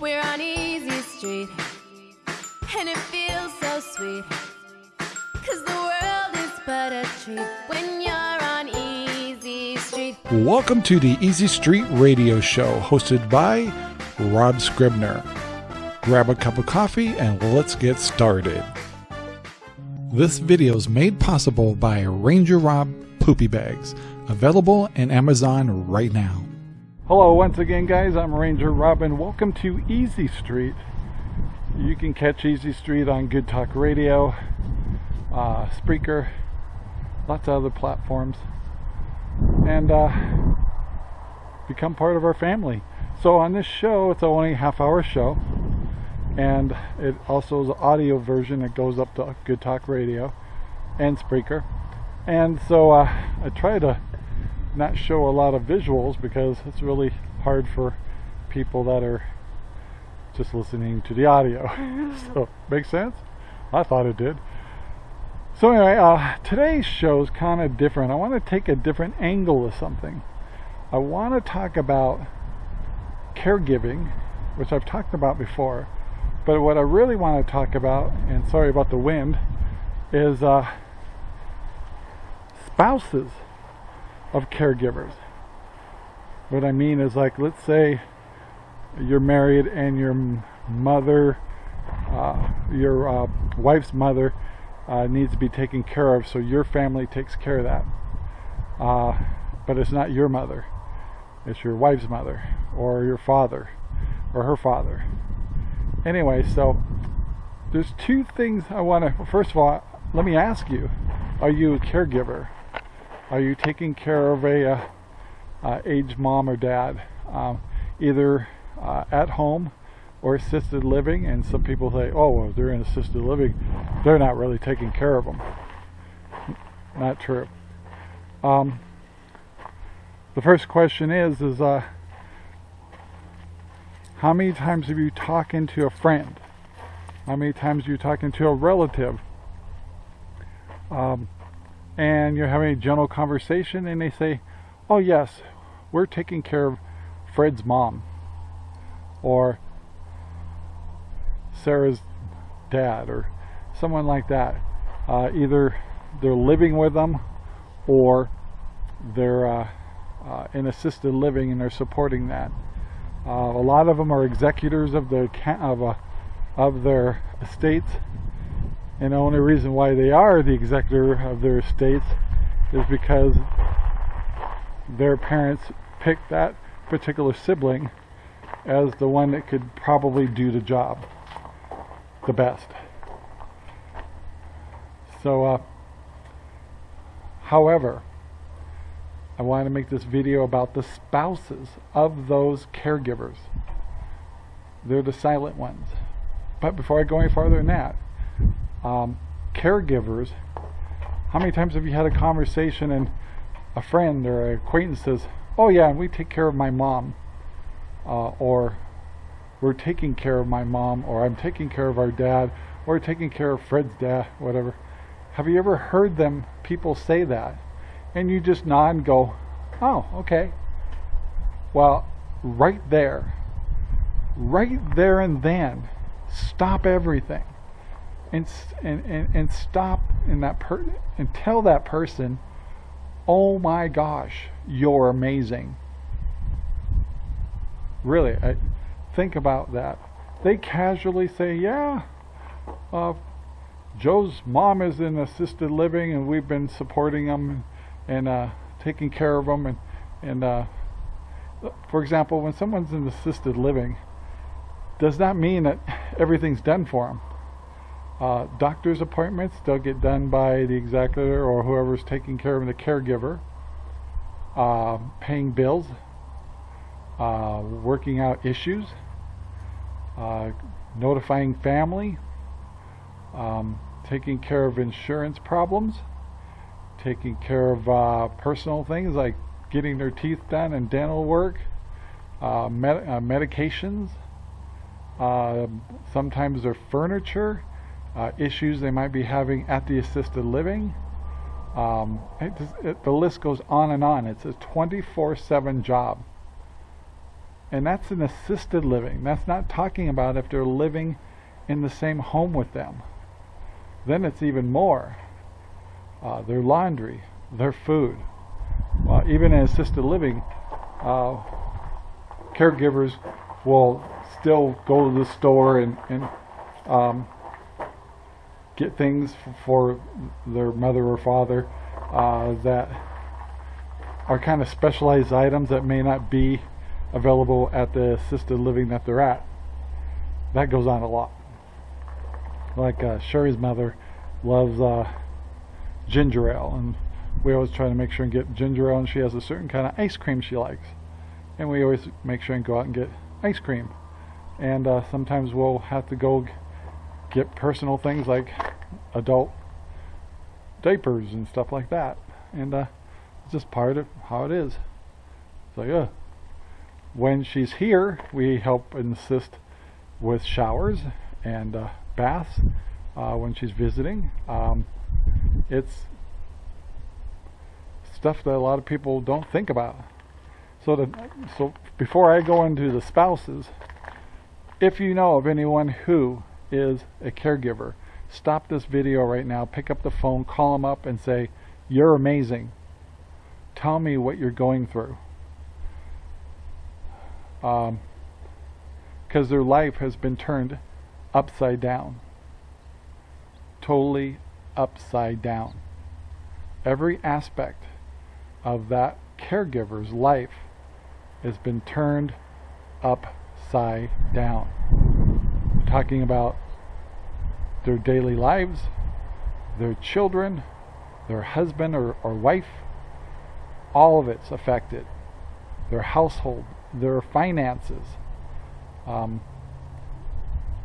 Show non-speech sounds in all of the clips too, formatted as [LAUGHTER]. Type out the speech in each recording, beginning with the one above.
We're on Easy Street, and it feels so sweet. Cause the world is but a treat when you're on Easy Street. Welcome to the Easy Street Radio Show, hosted by Rob Scribner. Grab a cup of coffee and let's get started. This video is made possible by Ranger Rob Poopy Bags, available in Amazon right now. Hello, once again, guys. I'm Ranger Robin. Welcome to Easy Street. You can catch Easy Street on Good Talk Radio, uh, Spreaker, lots of other platforms, and uh, become part of our family. So, on this show, it's only a half hour show, and it also is an audio version that goes up to Good Talk Radio and Spreaker. And so, uh, I try to not show a lot of visuals because it's really hard for people that are just listening to the audio. [LAUGHS] [LAUGHS] so, makes sense? I thought it did. So anyway, uh, today's show is kind of different. I want to take a different angle of something. I want to talk about caregiving, which I've talked about before. But what I really want to talk about, and sorry about the wind, is uh, spouses of caregivers. What I mean is like, let's say you're married and your mother, uh, your uh, wife's mother uh, needs to be taken care of, so your family takes care of that. Uh, but it's not your mother, it's your wife's mother, or your father, or her father. Anyway, so there's two things I want to. First of all, let me ask you: Are you a caregiver? Are you taking care of a uh, uh, aged mom or dad, um, either uh, at home or assisted living? And some people say, "Oh, well, they're in assisted living; they're not really taking care of them." Not true. Um, the first question is: is uh, how many times have you talking to a friend? How many times are you talking to a relative? Um, and you're having a general conversation and they say, oh yes, we're taking care of Fred's mom or Sarah's dad or someone like that. Uh, either they're living with them or they're uh, uh, in assisted living and they're supporting that. Uh, a lot of them are executors of the of, uh, of their estates and the only reason why they are the executor of their estates is because their parents picked that particular sibling as the one that could probably do the job the best. So, uh, however, I want to make this video about the spouses of those caregivers. They're the silent ones. But before I go any farther than that, um, caregivers, how many times have you had a conversation and a friend or an acquaintance says, oh yeah, we take care of my mom, uh, or we're taking care of my mom, or I'm taking care of our dad, or taking care of Fred's dad, whatever. Have you ever heard them, people say that? And you just nod and go, oh, okay. Well, right there, right there and then, stop everything and and and, and stop in that per and tell that person, "Oh my gosh, you're amazing." Really, I, think about that. They casually say, "Yeah, uh, Joe's mom is in assisted living, and we've been supporting them and, uh, taking care of them." And and uh, for example, when someone's in assisted living, does that mean that everything's done for them? Uh, doctor's appointments, they'll get done by the executor or whoever's taking care of the caregiver. Uh, paying bills, uh, working out issues, uh, notifying family, um, taking care of insurance problems, taking care of uh, personal things like getting their teeth done and dental work, uh, med medications, sometimes their furniture, uh, issues they might be having at the assisted living. Um, it, it, the list goes on and on. It's a 24-7 job. And that's an assisted living. That's not talking about if they're living in the same home with them. Then it's even more. Uh, their laundry, their food. Well, even in assisted living, uh, caregivers will still go to the store and, and um, get things for their mother or father uh, that are kind of specialized items that may not be available at the assisted living that they're at. That goes on a lot. Like uh, Sherry's mother loves uh, ginger ale, and we always try to make sure and get ginger ale, and she has a certain kind of ice cream she likes. And we always make sure and go out and get ice cream. And uh, sometimes we'll have to go get personal things like adult diapers and stuff like that. And uh, it's just part of how it is. So yeah. When she's here, we help and assist with showers and uh, baths uh, when she's visiting. Um, it's stuff that a lot of people don't think about. So, to, so before I go into the spouses, if you know of anyone who is a caregiver, stop this video right now, pick up the phone, call them up and say, you're amazing. Tell me what you're going through. Because um, their life has been turned upside down. Totally upside down. Every aspect of that caregiver's life has been turned upside down. We're talking about their daily lives, their children, their husband or, or wife, all of it's affected. Their household, their finances. Um,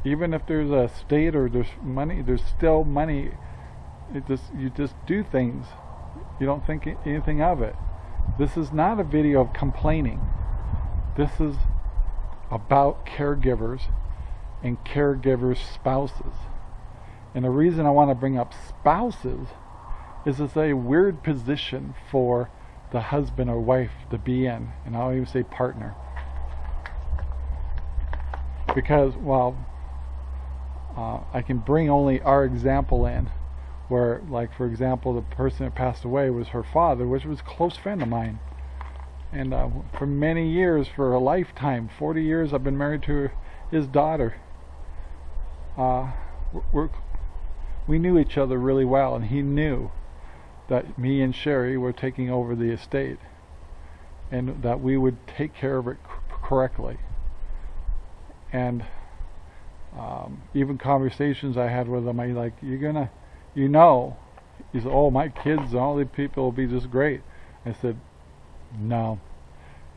even if there's a state or there's money, there's still money. It just you just do things. You don't think anything of it. This is not a video of complaining. This is about caregivers and caregivers' spouses. And the reason I want to bring up spouses is it's a weird position for the husband or wife to be in. And I'll even say partner. Because, well, uh, I can bring only our example in. Where, like, for example, the person that passed away was her father, which was a close friend of mine. And uh, for many years, for a lifetime, 40 years, I've been married to his daughter. Uh, we're we knew each other really well, and he knew that me and Sherry were taking over the estate and that we would take care of it correctly. And um, even conversations I had with him, I like, you're gonna, you know, he said, oh, my kids and all these people will be just great. I said, no,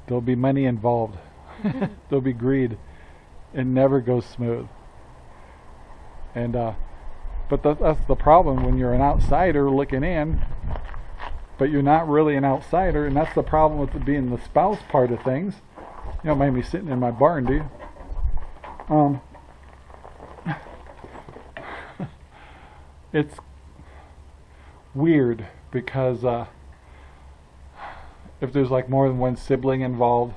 there'll be money involved. [LAUGHS] there'll be greed. It never goes smooth. And uh, but that's the problem when you're an outsider looking in, but you're not really an outsider, and that's the problem with being the spouse part of things. You don't mind me sitting in my barn, do you? Um, [LAUGHS] it's weird because uh, if there's like more than one sibling involved,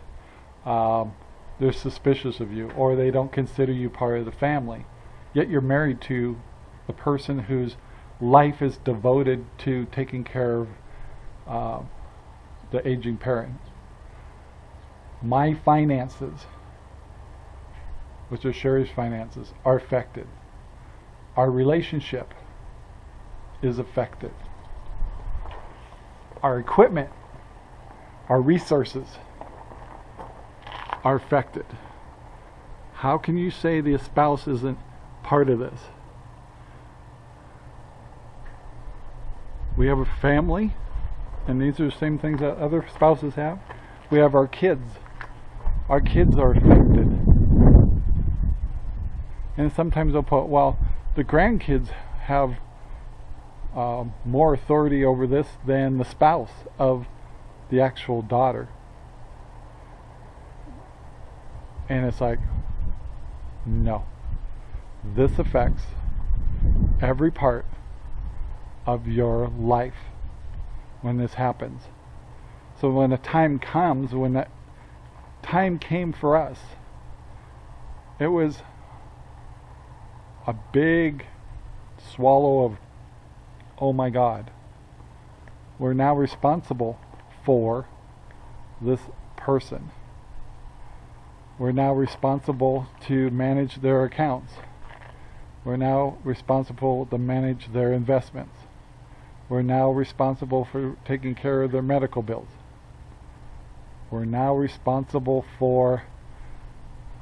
um, they're suspicious of you, or they don't consider you part of the family. Yet you're married to the person whose life is devoted to taking care of uh, the aging parent. My finances, which are Sherry's finances, are affected. Our relationship is affected. Our equipment, our resources are affected. How can you say the spouse isn't part of this? We have a family, and these are the same things that other spouses have. We have our kids. Our kids are affected. And sometimes they'll put, well, the grandkids have uh, more authority over this than the spouse of the actual daughter. And it's like, no. This affects every part of your life when this happens. So when the time comes when that time came for us, it was a big swallow of, oh my God, we're now responsible for this person. We're now responsible to manage their accounts. We're now responsible to manage their investments. We're now responsible for taking care of their medical bills. We're now responsible for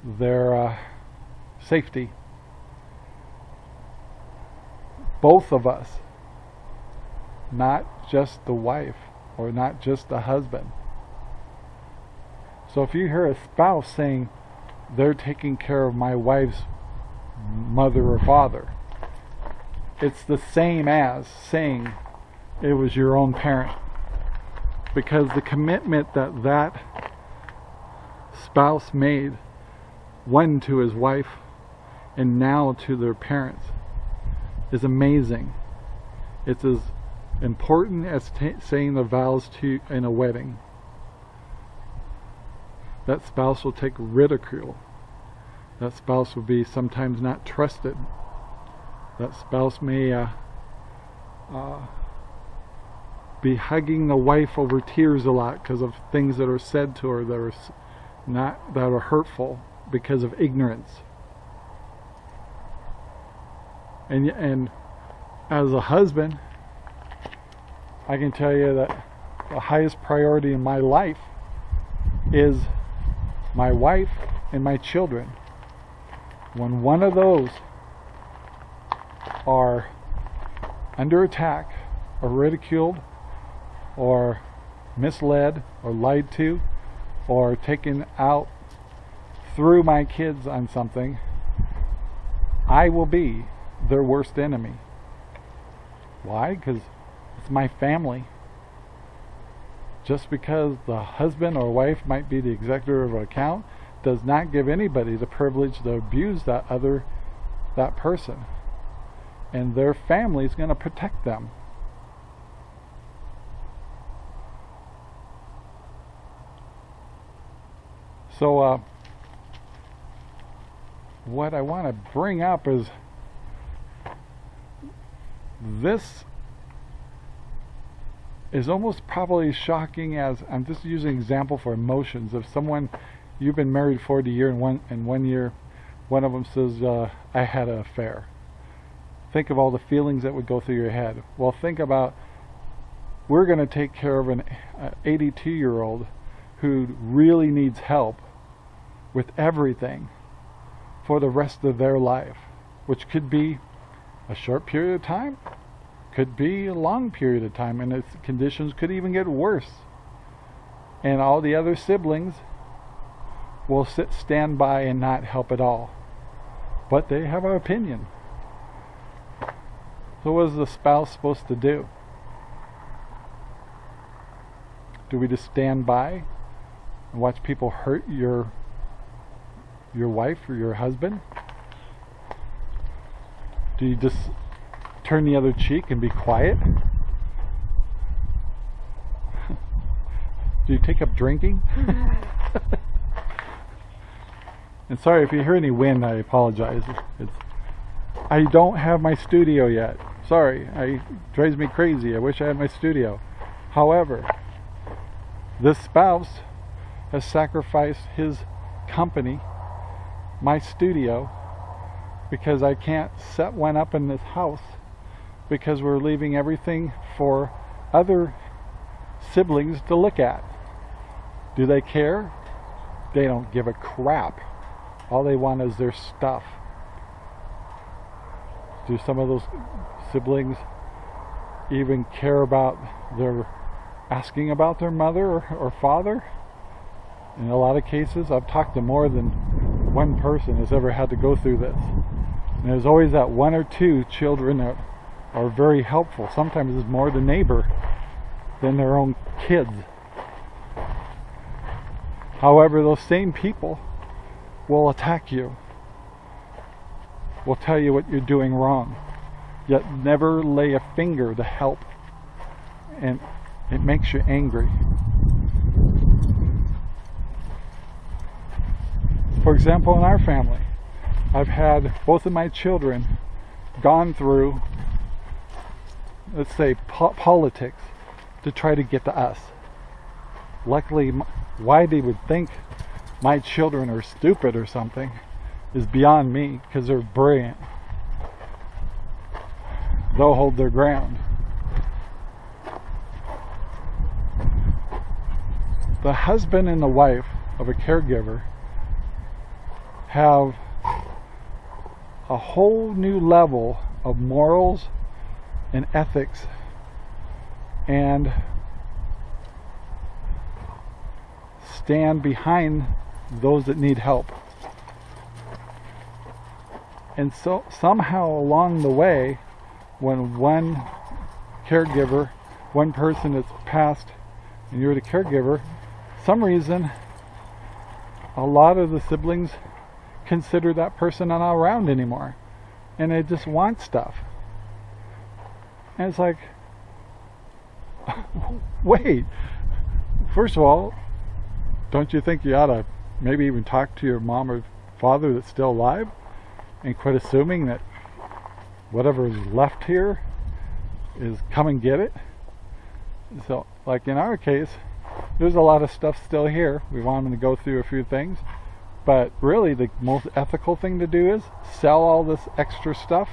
their uh, safety. Both of us, not just the wife or not just the husband. So if you hear a spouse saying, they're taking care of my wife's mother or father, it's the same as saying it was your own parent. Because the commitment that that spouse made, one to his wife and now to their parents, is amazing. It's as important as saying the vows to in a wedding that spouse will take ridicule. That spouse will be sometimes not trusted. That spouse may uh, uh, be hugging the wife over tears a lot because of things that are said to her that are not that are hurtful because of ignorance. And and as a husband, I can tell you that the highest priority in my life is my wife, and my children. When one of those are under attack or ridiculed or misled or lied to or taken out through my kids on something, I will be their worst enemy. Why? Because it's my family just because the husband or wife might be the executor of an account does not give anybody the privilege to abuse that other that person and their family is going to protect them so uh, what I want to bring up is this is almost probably shocking as I'm just using example for emotions. If someone you've been married 40 year and one in one year one of them says uh, I had an affair. Think of all the feelings that would go through your head. Well think about we're going to take care of an 82 year old who really needs help with everything for the rest of their life which could be a short period of time could be a long period of time and its conditions could even get worse. And all the other siblings will sit stand by and not help at all. But they have an opinion. So what is the spouse supposed to do? Do we just stand by and watch people hurt your your wife or your husband do you just turn the other cheek and be quiet? [LAUGHS] Do you take up drinking? [LAUGHS] and sorry if you hear any wind, I apologize. It's, I don't have my studio yet. Sorry, it drives me crazy. I wish I had my studio. However, this spouse has sacrificed his company, my studio, because I can't set one up in this house because we're leaving everything for other siblings to look at. Do they care? They don't give a crap. All they want is their stuff. Do some of those siblings even care about their asking about their mother or, or father? In a lot of cases, I've talked to more than one person has ever had to go through this. And there's always that one or two children that are very helpful. Sometimes it's more the neighbor than their own kids. However, those same people will attack you, will tell you what you're doing wrong, yet never lay a finger to help. And it makes you angry. For example, in our family, I've had both of my children gone through, let's say, po- politics to try to get to us. Luckily, why they would think my children are stupid or something is beyond me because they're brilliant. They'll hold their ground. The husband and the wife of a caregiver have a whole new level of morals and ethics and stand behind those that need help. And so somehow along the way, when one caregiver, one person is passed and you're the caregiver, some reason a lot of the siblings consider that person not around anymore. And they just want stuff. And it's like, [LAUGHS] wait, first of all, don't you think you ought to maybe even talk to your mom or father that's still alive and quit assuming that whatever is left here is come and get it? So, like in our case, there's a lot of stuff still here. We want them to go through a few things. But really, the most ethical thing to do is sell all this extra stuff,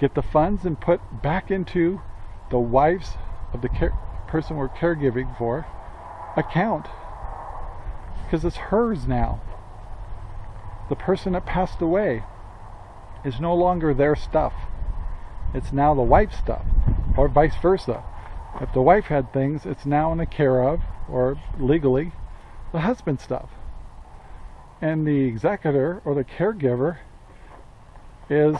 get the funds, and put back into the wife's of the care, person we're caregiving for account. Because it's hers now. The person that passed away is no longer their stuff. It's now the wife's stuff, or vice versa. If the wife had things, it's now in the care of, or legally, the husband's stuff. And the executor or the caregiver is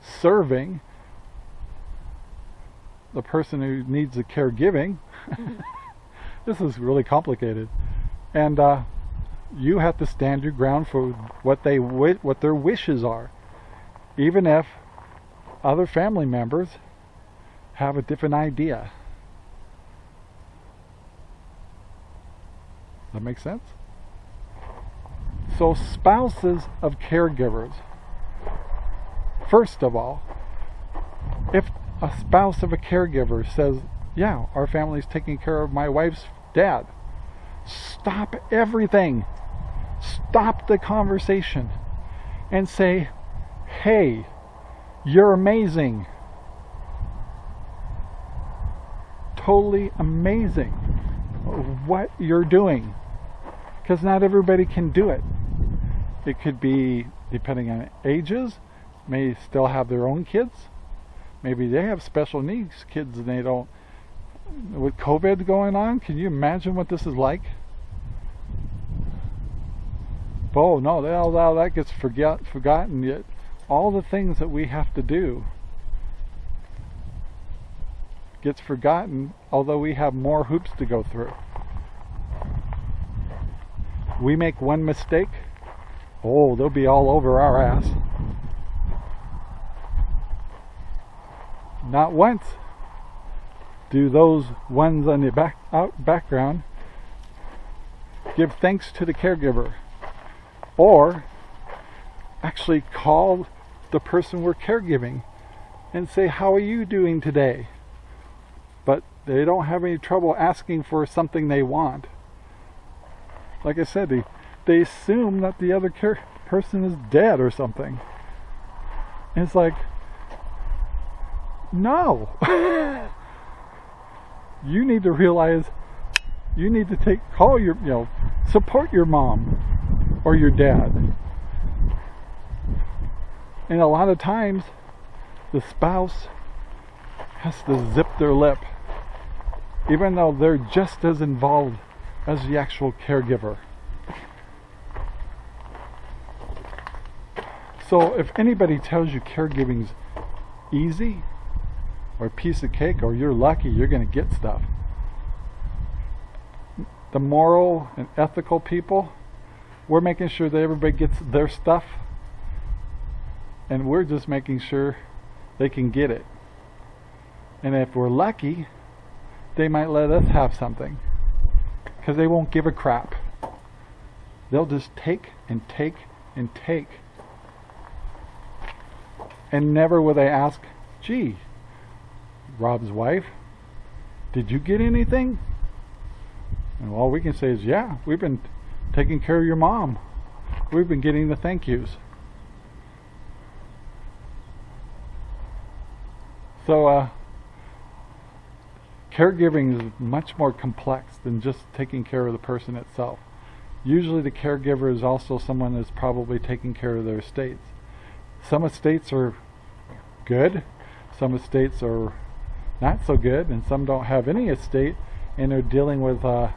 serving the person who needs the caregiving. [LAUGHS] this is really complicated. And uh, you have to stand your ground for what they what their wishes are, even if other family members have a different idea. That makes sense? So, spouses of caregivers, first of all, if a spouse of a caregiver says, Yeah, our family's taking care of my wife's dad, stop everything. Stop the conversation and say, Hey, you're amazing. Totally amazing what you're doing. Because not everybody can do it. It could be, depending on ages, may still have their own kids. Maybe they have special needs kids and they don't. With COVID going on, can you imagine what this is like? Oh no, all, all that gets forget, forgotten. Yet all the things that we have to do gets forgotten, although we have more hoops to go through. We make one mistake, oh, they'll be all over our ass. Not once do those ones on the back out background give thanks to the caregiver or actually call the person we're caregiving and say how are you doing today but they don't have any trouble asking for something they want like I said, they, they assume that the other person is dead or something. And it's like, no. [LAUGHS] you need to realize you need to take call your you know support your mom or your dad and a lot of times the spouse has to zip their lip even though they're just as involved as the actual caregiver. So if anybody tells you caregiving's easy or a piece of cake or you're lucky you're going to get stuff, the moral and ethical people, we're making sure that everybody gets their stuff and we're just making sure they can get it. And if we're lucky, they might let us have something because they won't give a crap. They'll just take and take and take. And never will they ask, gee, Rob's wife, did you get anything? And all we can say is, yeah, we've been taking care of your mom. We've been getting the thank yous. So, uh, caregiving is much more complex than just taking care of the person itself. Usually the caregiver is also someone that's probably taking care of their estates. Some estates are good, some estates are not so good, and some don't have any estate and they're dealing with uh,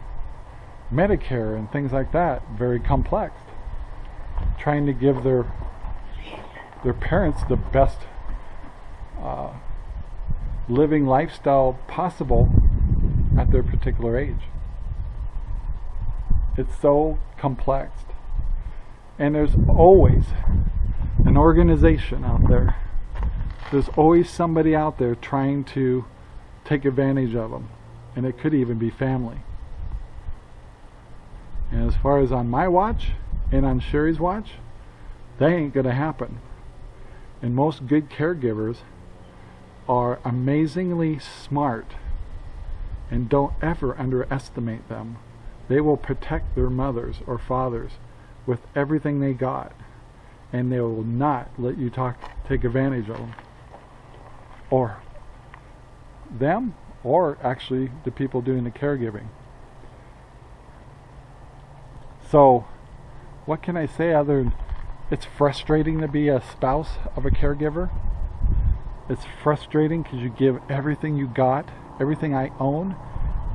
Medicare and things like that, very complex. Trying to give their their parents the best uh, living lifestyle possible at their particular age. It's so complex. And there's always an organization out there. There's always somebody out there trying to take advantage of them. And it could even be family. And as far as on my watch and on Sherry's watch, that ain't going to happen. And most good caregivers are amazingly smart and don't ever underestimate them. They will protect their mothers or fathers with everything they got and they will not let you talk take advantage of them or them or actually the people doing the caregiving. So, what can I say other than it's frustrating to be a spouse of a caregiver? It's frustrating because you give everything you got, everything I own,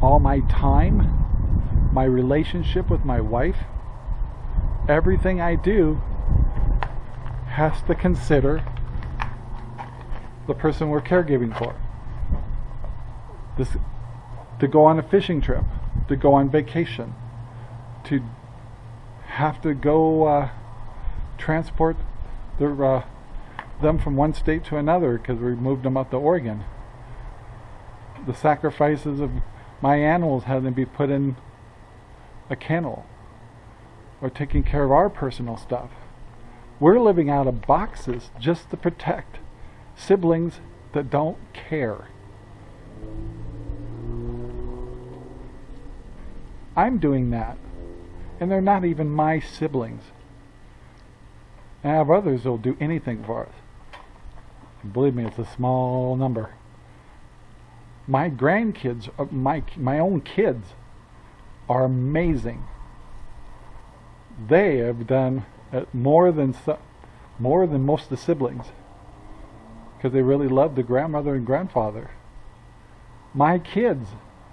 all my time, my relationship with my wife, everything I do has to consider the person we're caregiving for. This, to go on a fishing trip, to go on vacation, to have to go uh, transport their, uh, them from one state to another because we moved them up to Oregon. The sacrifices of my animals having to be put in a kennel or taking care of our personal stuff. We're living out of boxes just to protect siblings that don't care. I'm doing that and they're not even my siblings. I have others that'll do anything for us. Believe me, it's a small number. My grandkids, uh, my my own kids, are amazing. They have done uh, more than more than most of the siblings because they really love the grandmother and grandfather. My kids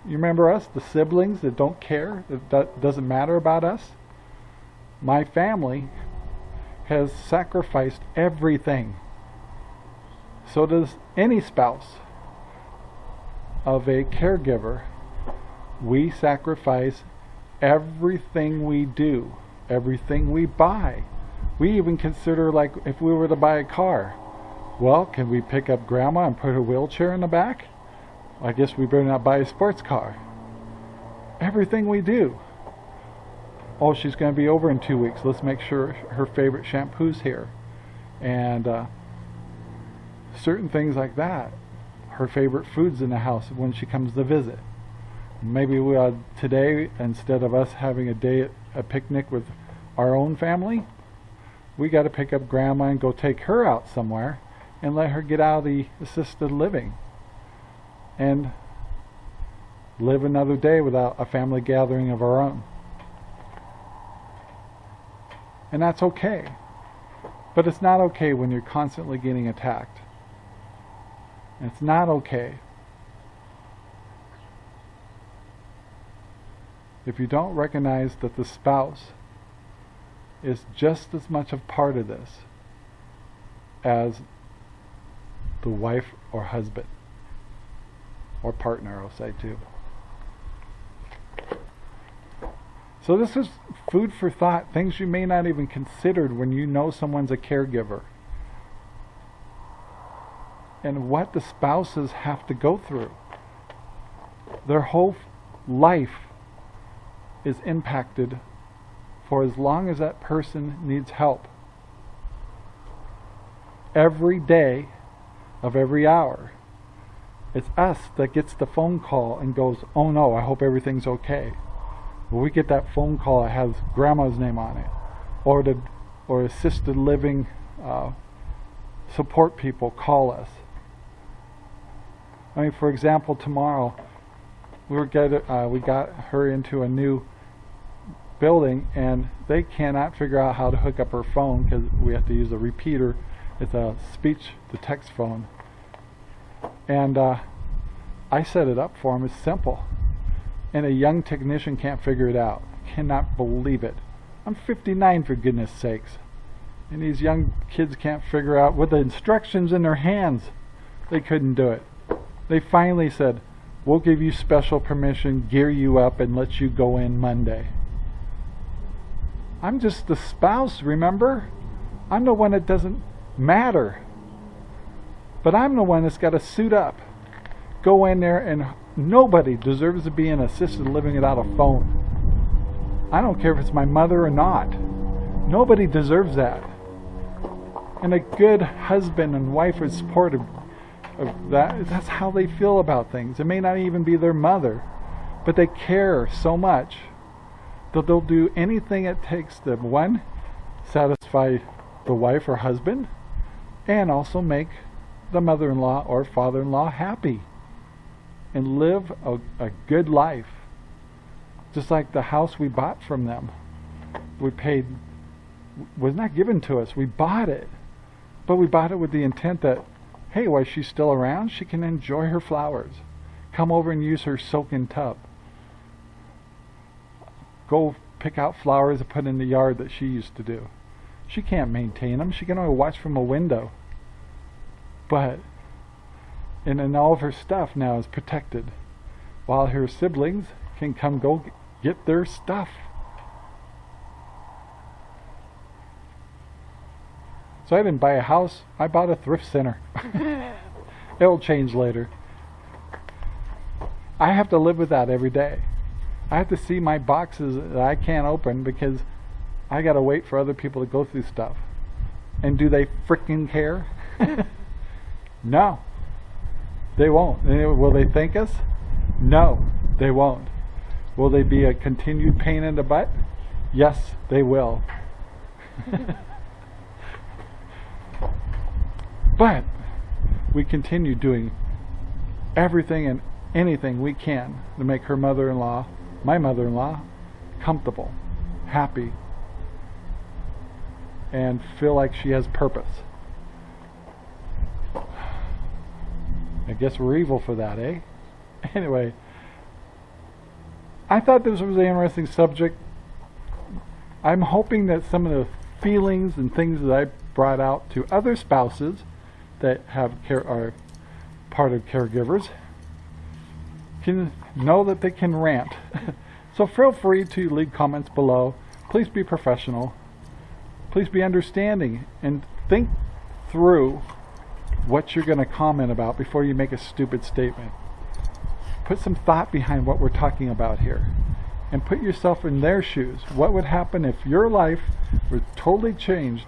you remember us, the siblings that don't care, that doesn't matter about us? My family has sacrificed everything. So does any spouse of a caregiver. We sacrifice everything we do, everything we buy. We even consider like if we were to buy a car, well, can we pick up grandma and put her wheelchair in the back? I guess we better not buy a sports car. Everything we do. Oh, she's going to be over in two weeks. Let's make sure her favorite shampoo's here. And uh, certain things like that. Her favorite foods in the house when she comes to visit. Maybe we, uh, today, instead of us having a day at a picnic with our own family, we got to pick up grandma and go take her out somewhere and let her get out of the assisted living and live another day without a family gathering of our own. And that's okay. But it's not okay when you're constantly getting attacked. It's not okay. If you don't recognize that the spouse is just as much a part of this as the wife or husband or partner, I'll say too. So this is food for thought, things you may not even considered when you know someone's a caregiver. And what the spouses have to go through. Their whole life is impacted for as long as that person needs help. Every day of every hour. It's us that gets the phone call and goes, oh no, I hope everything's okay. Well, we get that phone call that has grandma's name on it, or the or assisted living uh, support people call us. I mean, for example, tomorrow we were get uh, we got her into a new building, and they cannot figure out how to hook up her phone because we have to use a repeater. It's a speech to text phone, and uh, I set it up for them. It's simple and a young technician can't figure it out. Cannot believe it. I'm 59 for goodness sakes. And these young kids can't figure out with the instructions in their hands. They couldn't do it. They finally said, we'll give you special permission, gear you up, and let you go in Monday. I'm just the spouse, remember? I'm the one that doesn't matter. But I'm the one that's got to suit up, go in there and Nobody deserves to be in assisted living without a phone. I don't care if it's my mother or not. Nobody deserves that. And a good husband and wife are supportive of that. That's how they feel about things. It may not even be their mother, but they care so much that they'll do anything it takes to, one, satisfy the wife or husband, and also make the mother-in-law or father-in-law happy and live a, a good life. Just like the house we bought from them. We paid, was not given to us. We bought it. But we bought it with the intent that, hey, while she's still around, she can enjoy her flowers. Come over and use her soaking tub. Go pick out flowers to put in the yard that she used to do. She can't maintain them. She can only watch from a window. But and then all of her stuff now is protected while her siblings can come go get their stuff. So I didn't buy a house, I bought a thrift center. [LAUGHS] It'll change later. I have to live with that every day. I have to see my boxes that I can't open because I got to wait for other people to go through stuff. And do they freaking care? [LAUGHS] no. They won't. Will they thank us? No, they won't. Will they be a continued pain in the butt? Yes, they will. [LAUGHS] but we continue doing everything and anything we can to make her mother-in-law, my mother-in-law, comfortable, happy, and feel like she has purpose. I guess we're evil for that, eh? [LAUGHS] Anyway, I thought this was an interesting subject. I'm hoping that some of the feelings and things that I brought out to other spouses that have care are part of caregivers can know that they can rant. [LAUGHS] so feel free to leave comments below. Please be professional. Please be understanding and think through what you're going to comment about before you make a stupid statement. Put some thought behind what we're talking about here and put yourself in their shoes. What would happen if your life was totally changed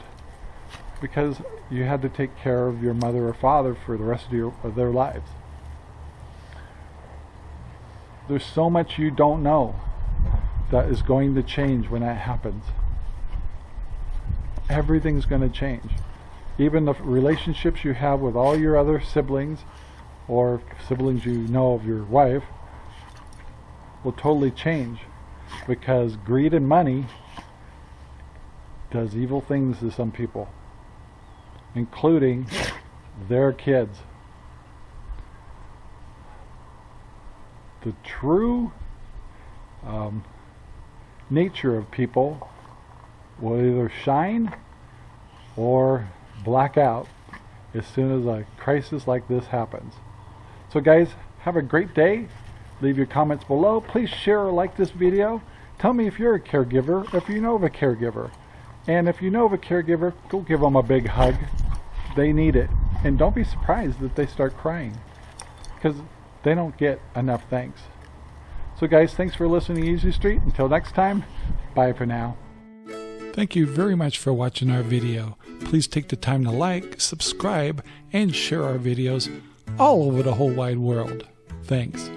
because you had to take care of your mother or father for the rest of, your, of their lives? There's so much you don't know that is going to change when that happens. Everything's going to change even the relationships you have with all your other siblings or siblings you know of your wife will totally change because greed and money does evil things to some people including their kids the true um, nature of people will either shine or black out as soon as a crisis like this happens. So guys, have a great day. Leave your comments below. Please share or like this video. Tell me if you're a caregiver, if you know of a caregiver. And if you know of a caregiver, go give them a big hug. They need it. And don't be surprised that they start crying. Because they don't get enough thanks. So guys, thanks for listening to Easy Street. Until next time, bye for now. Thank you very much for watching our video. Please take the time to like, subscribe, and share our videos all over the whole wide world. Thanks.